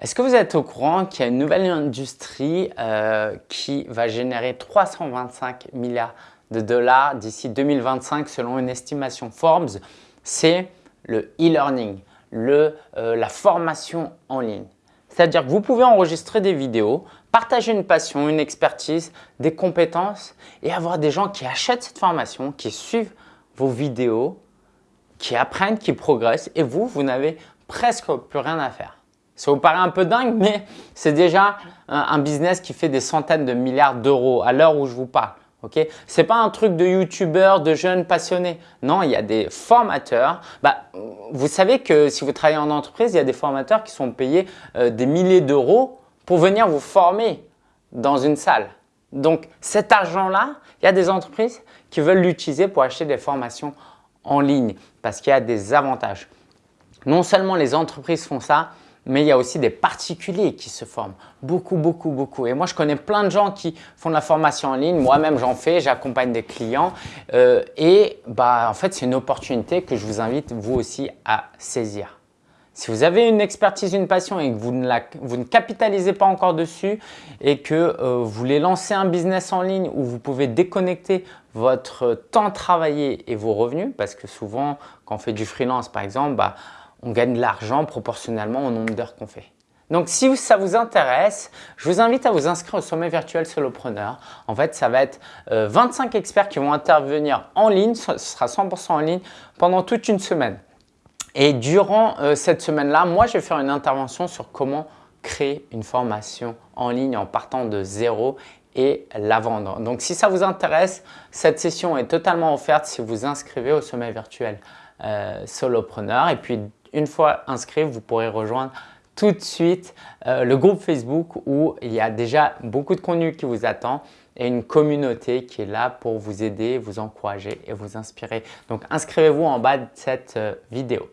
Est-ce que vous êtes au courant qu'il y a une nouvelle industrie euh, qui va générer 325 milliards de dollars d'ici 2025 selon une estimation Forbes? C'est le e-learning, euh, la formation en ligne. C'est-à-dire que vous pouvez enregistrer des vidéos, partager une passion, une expertise, des compétences et avoir des gens qui achètent cette formation, qui suivent vos vidéos, qui apprennent, qui progressent et vous, vous n'avez presque plus rien à faire. Ça vous paraît un peu dingue, mais c'est déjà un, business qui fait des centaines de milliards d'euros à l'heure où je vous parle. Ce n'est pas un truc de youtubeurs, de jeunes passionnés. Non, il y a des formateurs. Bah, vous savez que si vous travaillez en entreprise, il y a des formateurs qui sont payés euh, des milliers d'euros pour venir vous former dans une salle. Donc cet argent-là, il y a des entreprises qui veulent l'utiliser pour acheter des formations en ligne parce qu'il y a des avantages. Non seulement les entreprises font ça, mais il y a aussi des particuliers qui se forment. Beaucoup, beaucoup, beaucoup. Et moi, je connais plein de gens qui font de la formation en ligne. Moi-même, j'en fais, j'accompagne des clients. Euh, et bah, en fait, c'est une opportunité que je vous invite vous aussi à saisir. Si vous avez une expertise, une passion et que vous ne, vous ne capitalisez pas encore dessus et que euh, vous voulez lancer un business en ligne où vous pouvez déconnecter votre temps travaillé et vos revenus, parce que souvent, quand on fait du freelance par exemple, bah, on gagne de l'argent proportionnellement au nombre d'heures qu'on fait. Donc, si ça vous intéresse, je vous invite à vous inscrire au sommet virtuel Solopreneur. En fait, ça va être 25 euh, experts qui vont intervenir en ligne, ce sera 100% en ligne pendant toute une semaine. Et durant euh, cette semaine-là, moi, je vais faire une intervention sur comment créer une formation en ligne en partant de zéro et la vendre. Donc, si ça vous intéresse, cette session est totalement offerte si vous vous inscrivez au sommet virtuel euh, Solopreneur. Une fois inscrit, vous pourrez rejoindre tout de suite euh, le groupe Facebook où il y a déjà beaucoup de contenu qui vous attend et une communauté qui est là pour vous aider, vous encourager et vous inspirer. Donc inscrivez-vous en bas de cette euh, vidéo.